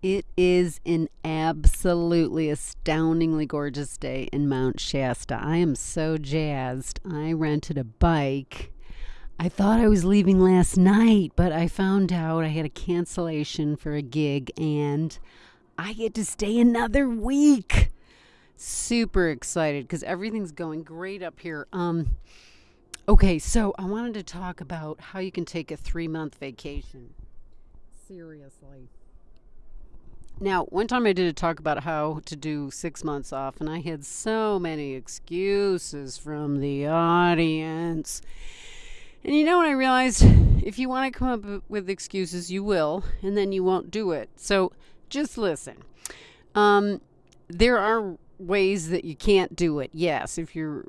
It is an absolutely astoundingly gorgeous day in Mount Shasta. I am so jazzed. I rented a bike. I thought I was leaving last night, but I found out I had a cancellation for a gig and I get to stay another week. Super excited because everything's going great up here. Um, okay, so I wanted to talk about how you can take a three month vacation. Seriously. Now, one time I did a talk about how to do six months off, and I had so many excuses from the audience. And you know what I realized? If you want to come up with excuses, you will, and then you won't do it. So just listen. Um, there are ways that you can't do it. Yes, if you're,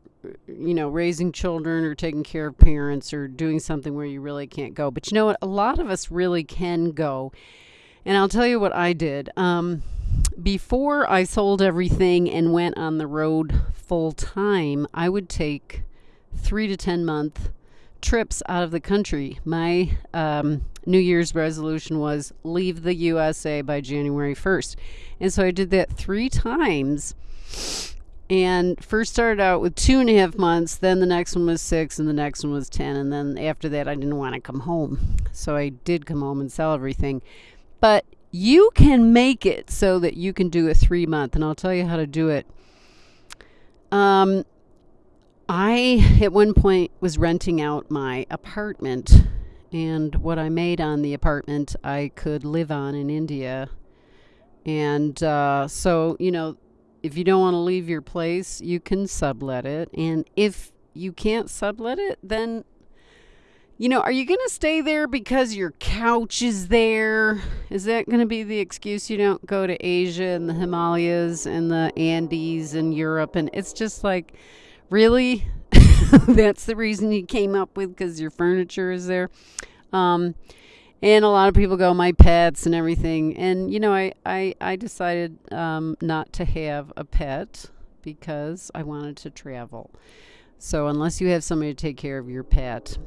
you know, raising children or taking care of parents or doing something where you really can't go. But you know what? A lot of us really can go and I'll tell you what I did. Um, before I sold everything and went on the road full time, I would take three to 10 month trips out of the country. My um, New Year's resolution was leave the USA by January 1st. And so I did that three times and first started out with two and a half months then the next one was six and the next one was ten and then after that i didn't want to come home so i did come home and sell everything but you can make it so that you can do a three month, and I'll tell you how to do it. Um, I at one point was renting out my apartment, and what I made on the apartment I could live on in India. And uh, so, you know, if you don't want to leave your place, you can sublet it. And if you can't sublet it, then you know, are you going to stay there because your couch is there? Is that going to be the excuse you don't go to Asia and the Himalayas and the Andes and Europe? And it's just like, really? That's the reason you came up with because your furniture is there? Um, and a lot of people go, my pets and everything. And, you know, I, I, I decided um, not to have a pet because I wanted to travel. So, unless you have somebody to take care of your pet,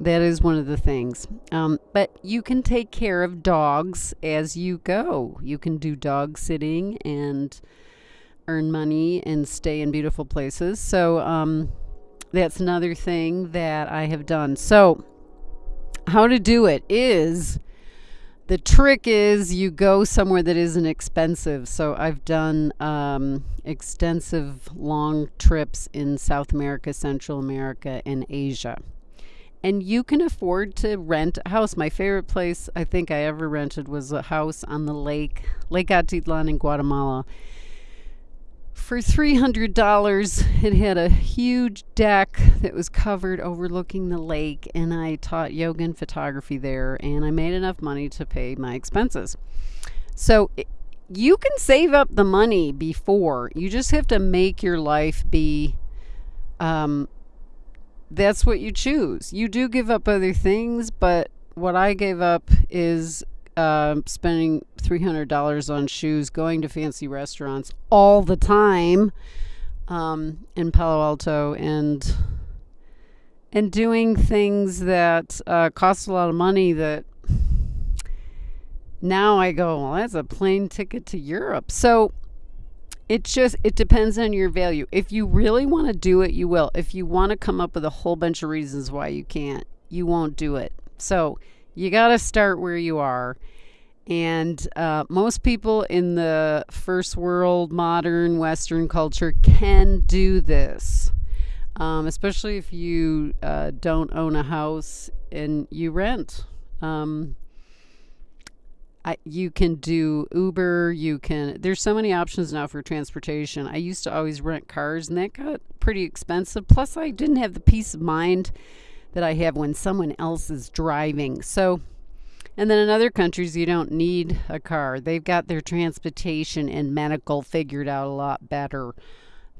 that is one of the things. Um, but you can take care of dogs as you go. You can do dog sitting and earn money and stay in beautiful places. So um, that's another thing that I have done. So, how to do it is the trick is you go somewhere that isn't expensive. So I've done um, extensive long trips in South America, Central America, and Asia and you can afford to rent a house. My favorite place I think I ever rented was a house on the lake, Lake Atitlan in Guatemala. For $300, it had a huge deck that was covered overlooking the lake, and I taught yoga and photography there, and I made enough money to pay my expenses. So it, you can save up the money before. You just have to make your life be um, that's what you choose. You do give up other things, but what I gave up is uh, spending $300 on shoes, going to fancy restaurants all the time um, in Palo Alto, and and doing things that uh, cost a lot of money that now I go, well, that's a plane ticket to Europe. So it just it depends on your value. If you really want to do it you will. If you want to come up with a whole bunch of reasons why you can't you won't do it. So you got to start where you are. And uh, most people in the first world modern western culture can do this. Um, especially if you uh, don't own a house and you rent. Um, You can do Uber. You can. There's so many options now for transportation. I used to always rent cars, and that got pretty expensive. Plus, I didn't have the peace of mind that I have when someone else is driving. So, and then in other countries, you don't need a car. They've got their transportation and medical figured out a lot better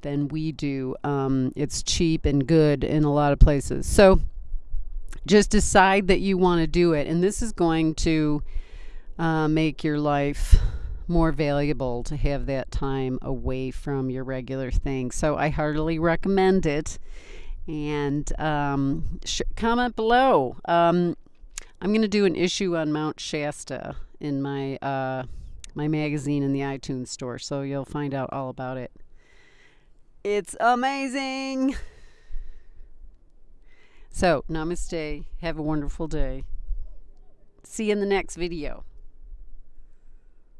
than we do. Um, it's cheap and good in a lot of places. So, just decide that you want to do it, and this is going to uh, make your life more valuable to have that time away from your regular things. So I heartily recommend it. And um, comment below. Um, I'm going to do an issue on Mount Shasta in my uh, my magazine in the iTunes store, so you'll find out all about it. It's amazing. So, namaste. Have a wonderful day. See you in the next video.